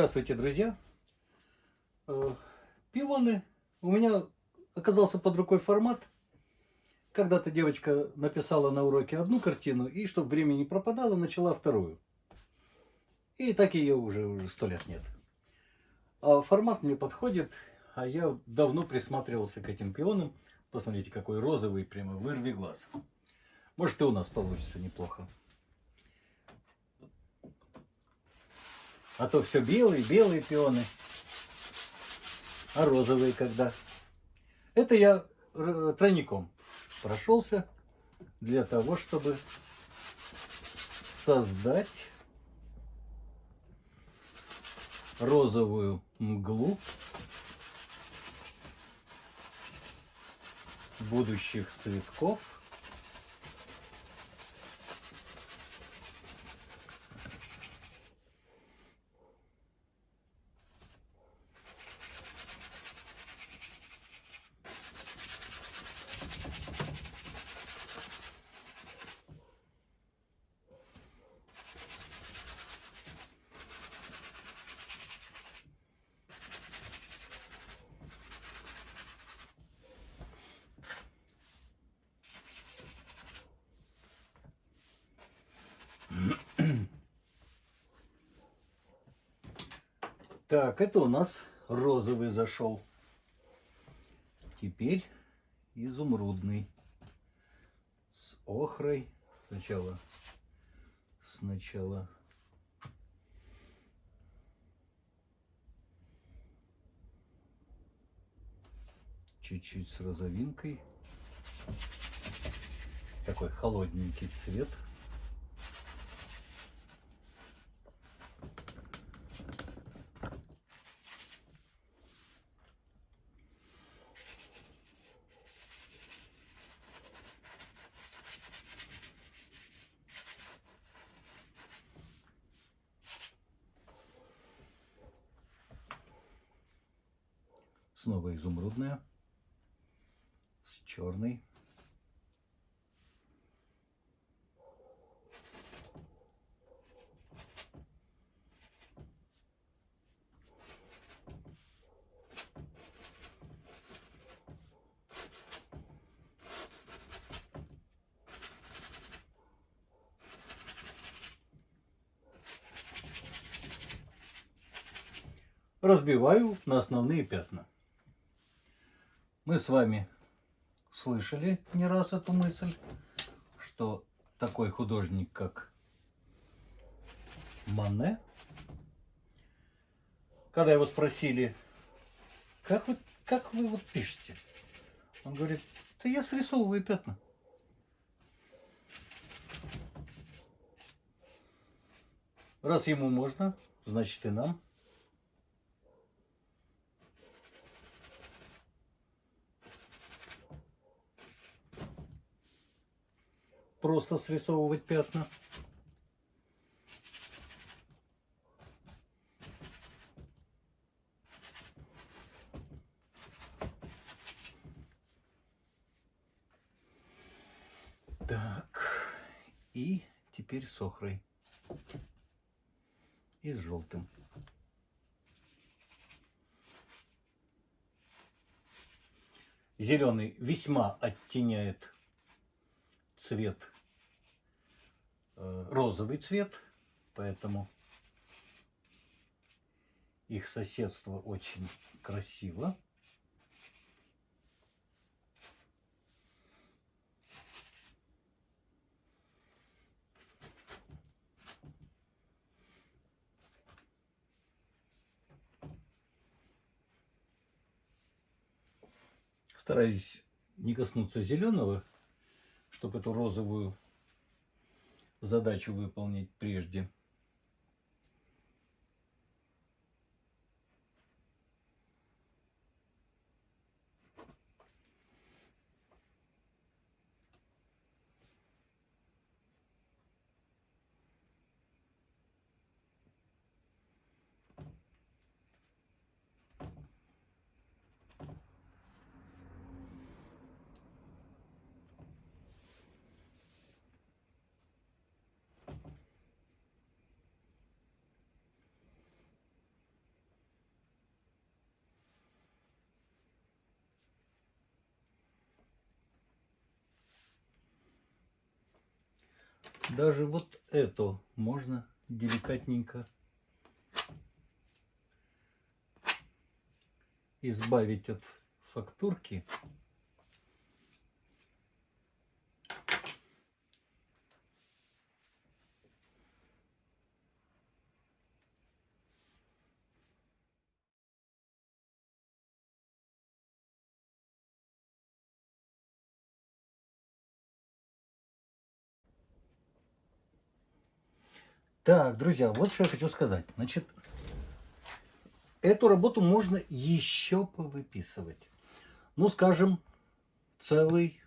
Здравствуйте, друзья! Э, пионы. У меня оказался под рукой формат. Когда-то девочка написала на уроке одну картину, и чтобы время не пропадало, начала вторую. И так ее уже уже сто лет нет. А формат мне подходит, а я давно присматривался к этим пионам. Посмотрите, какой розовый, прямо вырви глаз. Может и у нас получится неплохо. А то все белые, белые пионы. А розовые когда? Это я тройником прошелся для того, чтобы создать розовую мглу будущих цветков Так, это у нас розовый зашел. Теперь изумрудный. С охрой. Сначала, сначала чуть-чуть с розовинкой. Такой холодненький цвет. Снова изумрудная с черной. разбиваю на основные пятна. Мы с вами слышали не раз эту мысль, что такой художник, как Мане, когда его спросили, как вы, как вы вот пишете, он говорит, да я срисовываю пятна. Раз ему можно, значит и нам. Просто срисовывать пятна. Так, и теперь с охрой и с желтым. Зеленый весьма оттеняет цвет, э, розовый цвет, поэтому их соседство очень красиво. Стараюсь не коснуться зеленого, чтобы эту розовую задачу выполнить прежде. Даже вот эту можно деликатненько избавить от фактурки. Так, друзья, вот что я хочу сказать. Значит, эту работу можно еще повыписывать. Ну, скажем, целый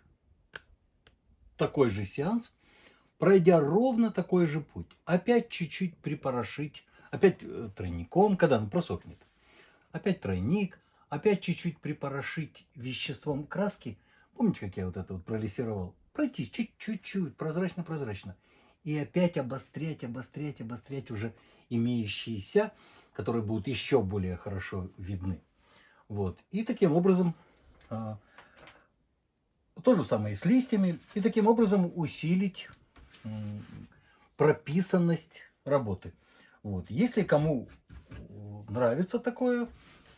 такой же сеанс, пройдя ровно такой же путь. Опять чуть-чуть припорошить, опять э, тройником, когда он просохнет. Опять тройник, опять чуть-чуть припорошить веществом краски. Помните, как я вот это вот пролессировал? Пройти чуть-чуть, прозрачно-прозрачно и опять обострять, обострять, обострять уже имеющиеся, которые будут еще более хорошо видны. Вот. И таким образом, а, то же самое и с листьями, и таким образом усилить прописанность работы. Вот. Если кому нравится такое,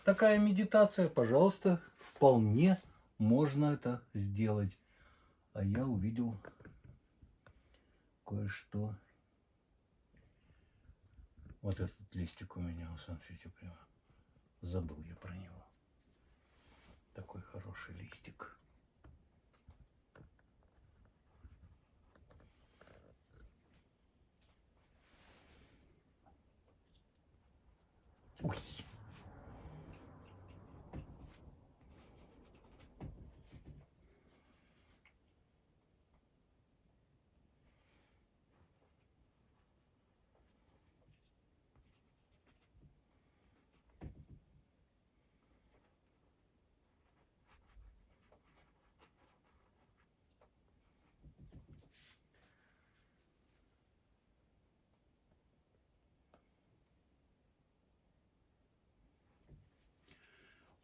такая медитация, пожалуйста, вполне можно это сделать. А я увидел кое-что. Вот этот листик у меня, смотрите, прямо забыл я про него. Такой хороший листик.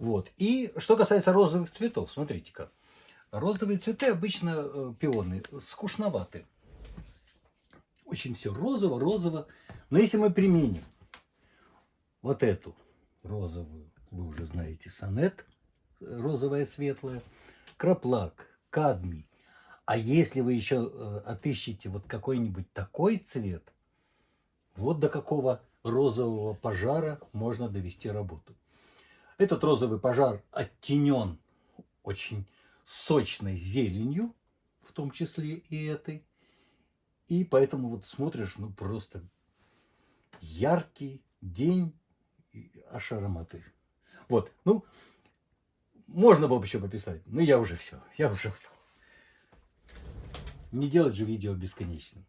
Вот. И что касается розовых цветов, смотрите-ка. Розовые цветы обычно э, пионы скучноваты. Очень все розово, розово. Но если мы применим вот эту розовую, вы уже знаете, сонет, розовая светлая, краплак, кадмий. А если вы еще э, отыщете вот какой-нибудь такой цвет, вот до какого розового пожара можно довести работу. Этот розовый пожар оттенен очень сочной зеленью, в том числе и этой. И поэтому вот смотришь, ну просто яркий день аж ароматы. Вот, ну, можно было бы еще пописать, но я уже все, я уже устал. Не делать же видео бесконечным.